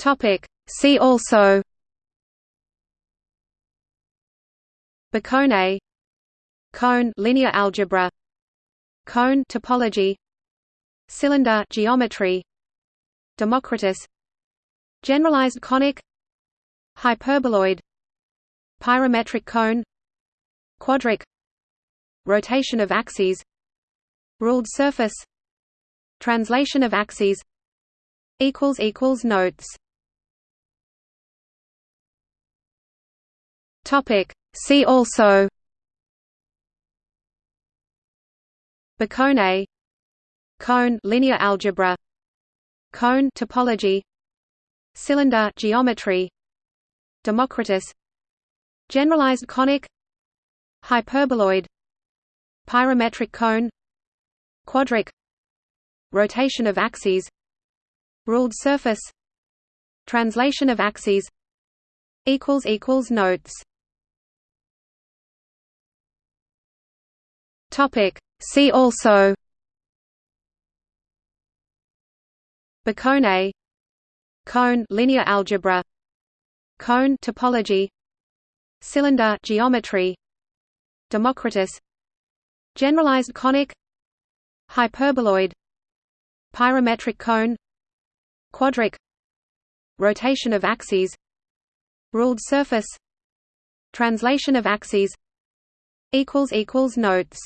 Topic. See also Bicone Cone linear algebra Cone topology Cylinder geometry Democritus Generalized conic Hyperboloid Pyrometric cone Quadric Rotation of axes Ruled surface Translation of axes Notes Topic. See also. Bicone Cone linear algebra. Cone topology. Cylinder geometry. Democritus. Generalized conic. Hyperboloid. Pyrometric cone. Quadric. Rotation of axes. Ruled surface. Translation of axes. Notes Topic. See also. Bicone Cone linear algebra. Cone topology. Cylinder geometry. Democritus. Generalized conic. Hyperboloid. Pyrometric cone. Quadric. Rotation of axes. Ruled surface. Translation of axes. Notes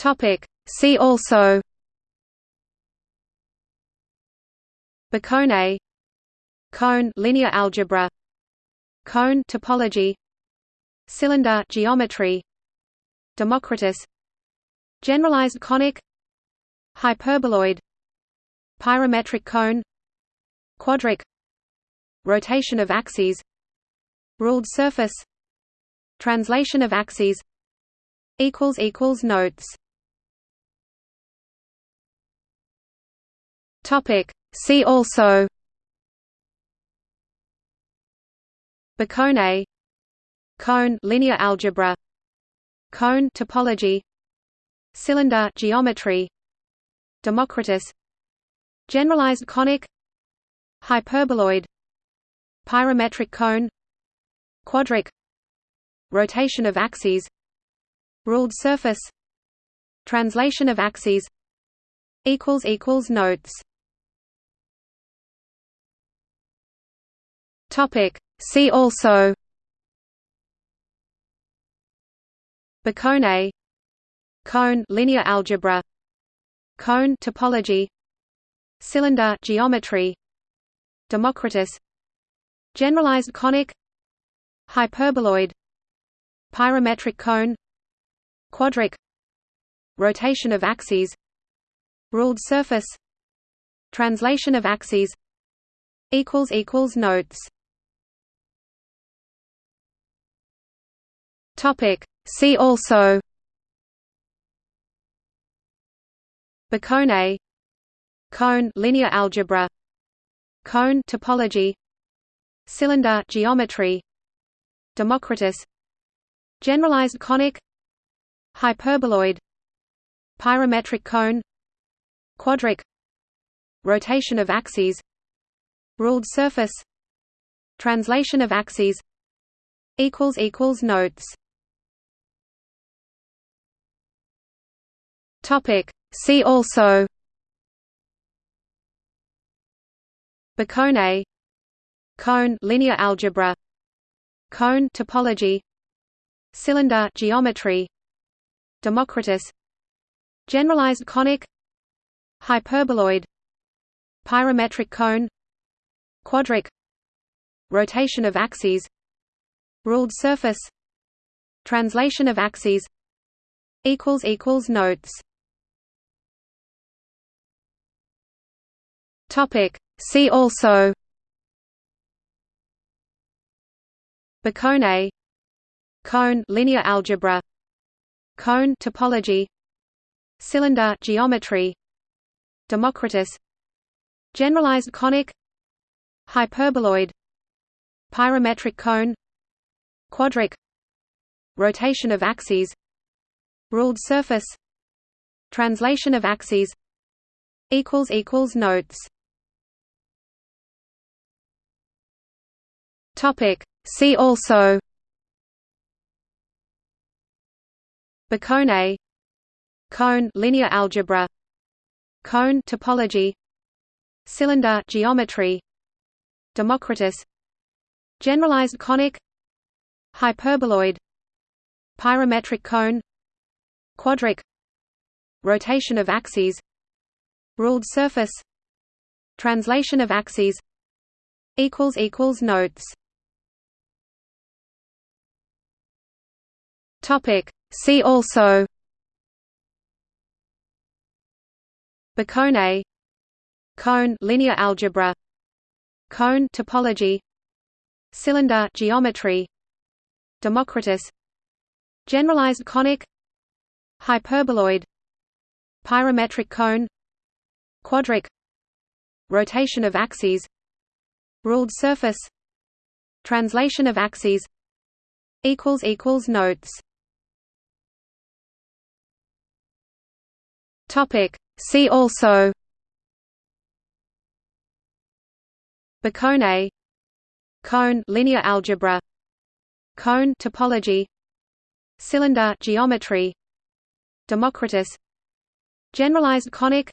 Topic. See also Bicone Cone linear algebra Cone topology Cylinder geometry Democritus Generalized conic Hyperboloid Pyrometric cone Quadric Rotation of axes Ruled surface Translation of axes Notes Topic. See also. Bicone Cone linear algebra. Cone topology. Cylinder geometry. Democritus. Generalized conic. Hyperboloid. Pyrometric cone. Quadric. Rotation of axes. Ruled surface. Translation of axes. Notes Topic. See also. Bicone Cone linear algebra. Cone topology. Cylinder geometry. Democritus. Generalized conic. Hyperboloid. Pyrometric cone. Quadric. Rotation of axes. Ruled surface. Translation of axes. Notes Topic. See also. Bicone Cone linear algebra. Cone topology. Cylinder geometry. Democritus. Generalized conic. Hyperboloid. Pyrometric cone. Quadric. Rotation of axes. Ruled surface. Translation of axes. Notes Topic. See also. Bicone Cone linear algebra. Cone topology. Cylinder geometry. Democritus. Generalized conic. Hyperboloid. Pyrometric cone. Quadric. Rotation of axes. Ruled surface. Translation of axes. Notes Topic. See also. Bicone Cone linear algebra. Cone topology. Cylinder geometry. Democritus. Generalized conic. Hyperboloid. Pyrometric cone. Quadric. Rotation of axes. Ruled surface. Translation of axes. Equals equals notes. Topic. See also. Bicone Cone linear algebra Cone topology Cylinder geometry Democritus Generalized conic Hyperboloid Pyrometric cone Quadric Rotation of axes Ruled surface Translation of axes Notes Topic See also Bicone Cone linear algebra Cone topology Cylinder geometry Democritus Generalized conic Hyperboloid Pyrometric cone Quadric Rotation of axes Ruled surface Translation of axes Notes Topic. See also. Bicone Cone linear algebra. Cone topology. Cylinder geometry. Democritus. Generalized conic.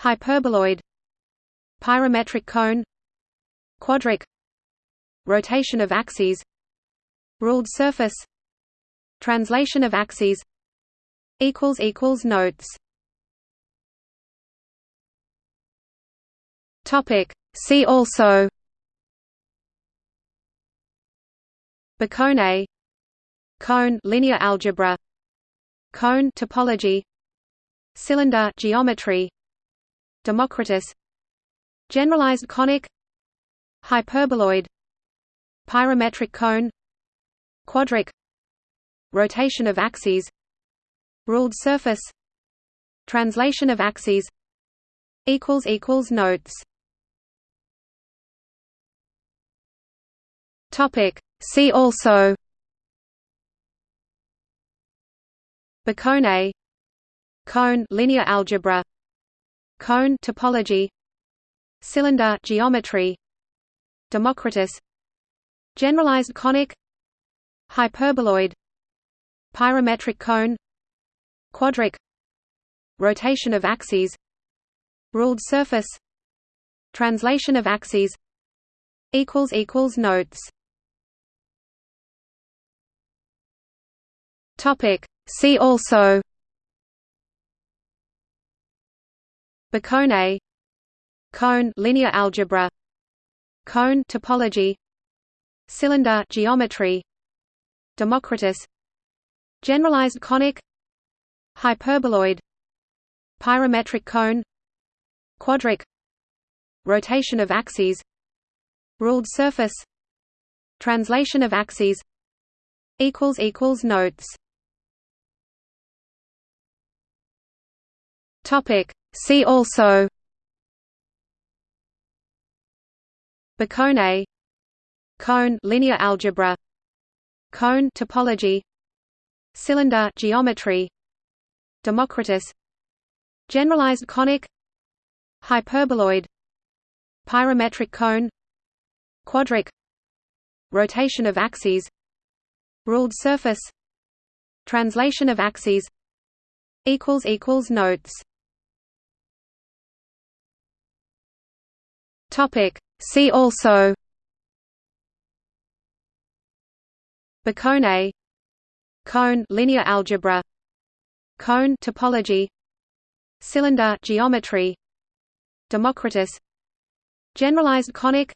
Hyperboloid. Pyrometric cone. Quadric. Rotation of axes. Ruled surface. Translation of axes. Notes Topic. See also Bicone Cone linear algebra Cone topology Cylinder geometry Democritus Generalized conic Hyperboloid Pyrometric cone Quadric Rotation of axes Ruled surface Translation of axes Notes Topic. See also. Bicone Cone linear algebra. Cone topology. Cylinder geometry. Democritus. Generalized conic. Hyperboloid. Pyrometric cone. Quadric. Rotation of axes. Ruled surface. Translation of axes. Notes Topic. See also. Bicone Cone. Linear algebra. Cone. Topology. Cylinder. Geometry. Democritus. Generalized conic. Hyperboloid. Pyrometric cone. Quadric. Rotation of axes. Ruled surface. Translation of axes. Notes Topic. See also Bicone Cone linear algebra Cone topology Cylinder geometry Democritus Generalized conic Hyperboloid Pyrometric cone Quadric Rotation of axes Ruled surface Translation of axes Notes Topic. See also. Bicone Cone linear algebra. Cone topology. Cylinder geometry. Democritus. Generalized conic.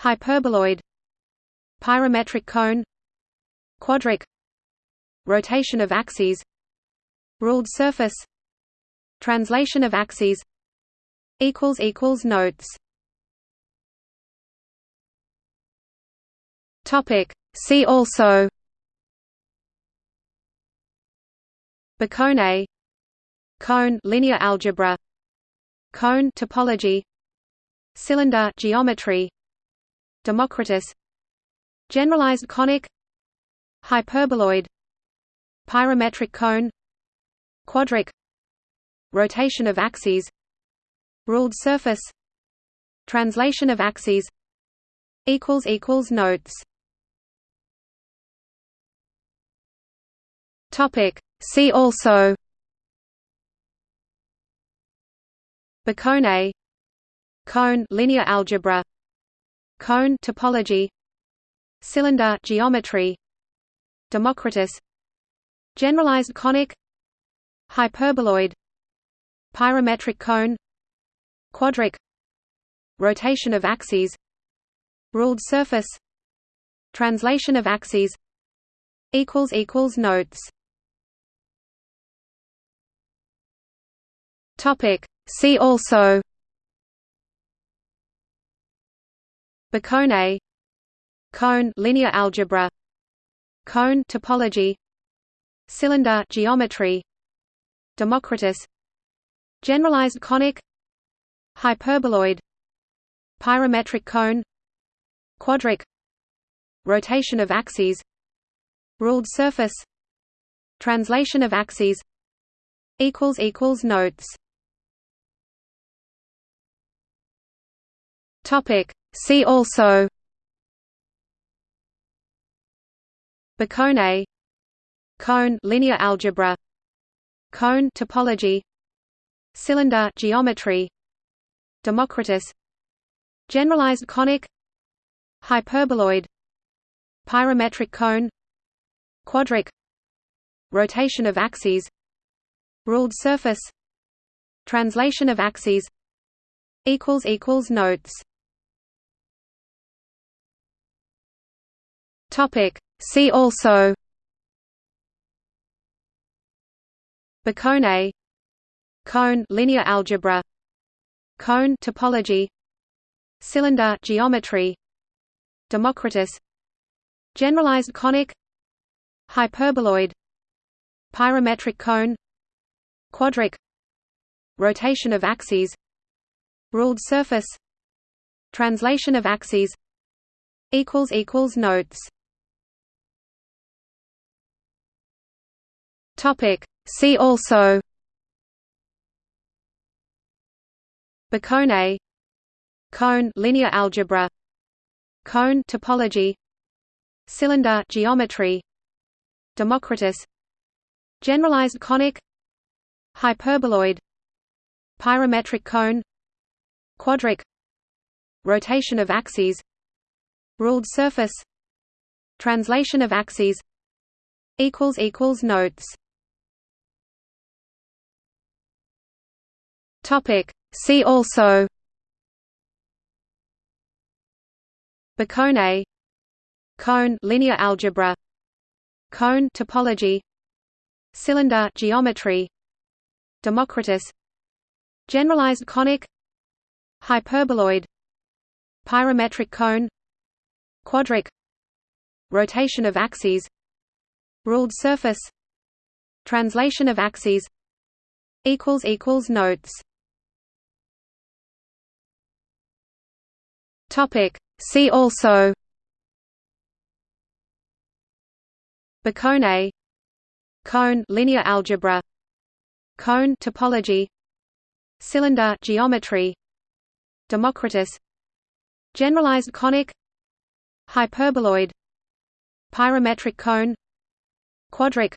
Hyperboloid. Pyrometric cone. Quadric. Rotation of axes. Ruled surface. Translation of axes. Notes Topic. See also. Bicone Cone linear algebra. Cone topology. Cylinder geometry. Democritus. Generalized conic. Hyperboloid. Pyrometric cone. Quadric. Rotation of axes. Ruled surface. Translation of axes. Notes Topic See also Bicone Cone linear algebra Cone topology Cylinder geometry Democritus Generalized conic Hyperboloid Pyrometric cone Quadric Rotation of axes Ruled surface Translation of axes Notes Topic. See also. Bicone. Cone linear algebra. Cone topology. Cylinder geometry. Democritus. Generalized conic. Hyperboloid. Pyrometric cone. Quadric. Rotation of axes. Ruled surface. Translation of axes. Notes Topic. See also. Bicone. Cone linear algebra. Cone topology. Cylinder geometry. Democritus. Generalized conic. Hyperboloid. Pyrometric cone. Quadric. Rotation of axes. Ruled surface. Translation of axes. Notes Topic. See also. Bicone. Cone linear algebra. Cone topology. Cylinder geometry. Democritus. Generalized conic. Hyperboloid. Pyrometric cone. Quadric. Rotation of axes. Ruled surface. Translation of axes. Notes Topic. See also. Bicone. Cone linear algebra. Cone topology. Cylinder geometry. Democritus. Generalized conic. Hyperboloid. Pyrometric cone. Quadric. Rotation of axes. Ruled surface. Translation of axes. Notes Topic. See also Bicone Cone linear algebra Cone topology Cylinder geometry Democritus Generalized conic Hyperboloid Pyrometric cone Quadric Rotation of axes Ruled surface Translation of axes Notes Topic. See also. Bicone. Cone linear algebra. Cone topology. Cylinder geometry. Democritus. Generalized conic. Hyperboloid. Pyrometric cone. Quadric.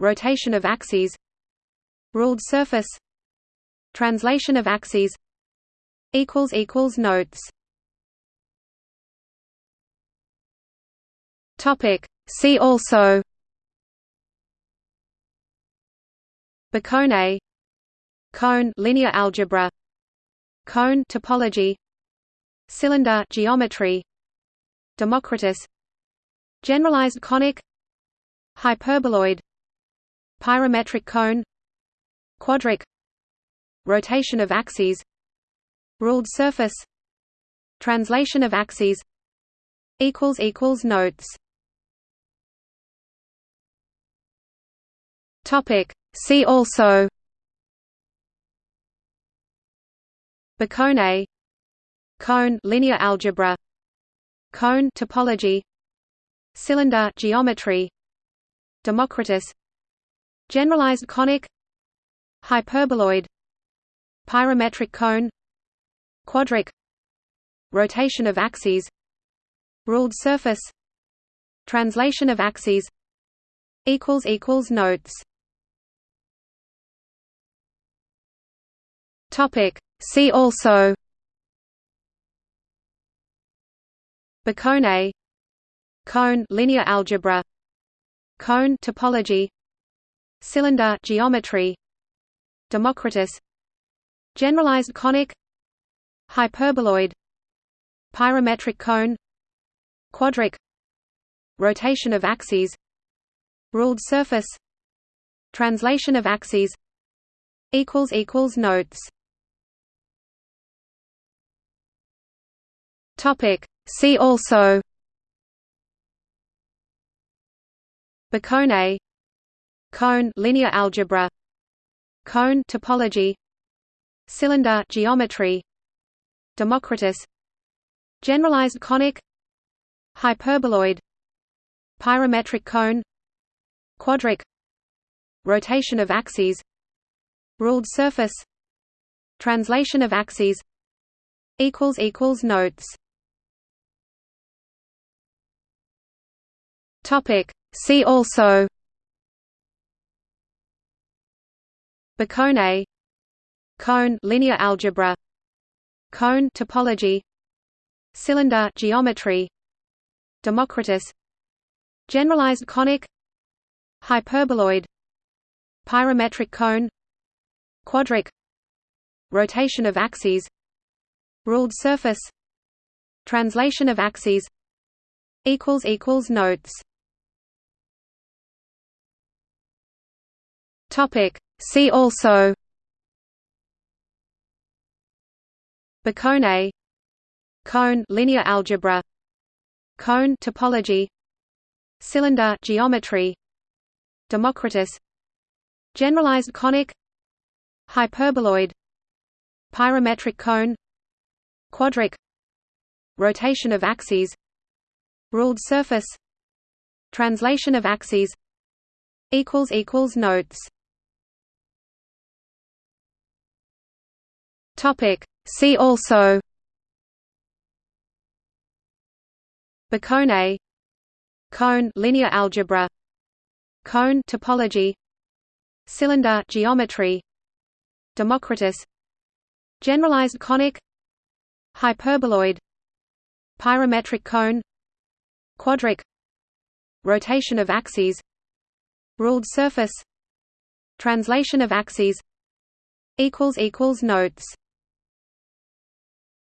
Rotation of axes. Ruled surface. Translation of axes. Notes Topic. See also Bicone Cone linear algebra Cone topology Cylinder geometry Democritus Generalized conic Hyperboloid Pyrometric cone Quadric Rotation of axes Ruled surface Translation of axes Notes Topic. See also Bicone Cone linear algebra Cone topology Cylinder geometry Democritus Generalized conic Hyperboloid Pyrometric cone Quadric Rotation of axes Ruled surface Translation of axes Notes Topic. See also. Bicone. Cone linear algebra. Cone topology. Cylinder geometry. Democritus. Generalized conic. Hyperboloid. Pyrometric cone. Quadric. Rotation of axes. Ruled surface. Translation of axes. Notes Topic. See also Bicone Cone linear algebra Cone topology Cylinder geometry Democritus Generalized conic Hyperboloid Pyrometric cone Quadric Rotation of axes Ruled surface Translation of axes Notes Topic. See also. Bicone. Cone linear algebra. Cone topology. Cylinder geometry. Democritus. Generalized conic. Hyperboloid. Pyrometric cone. Quadric. Rotation of axes. Ruled surface. Translation of axes. Notes Topic. See also. Bicone. Cone linear algebra. Cone topology. Cylinder geometry. Democritus. Generalized conic. Hyperboloid. Pyrometric cone. Quadric. Rotation of axes. Ruled surface. Translation of axes. Notes Topic. See also. Bicone. Cone linear algebra. Cone topology. Cylinder geometry. Democritus. Generalized conic. Hyperboloid. Pyrometric cone. Quadric. Rotation of axes. Ruled surface. Translation of axes. Notes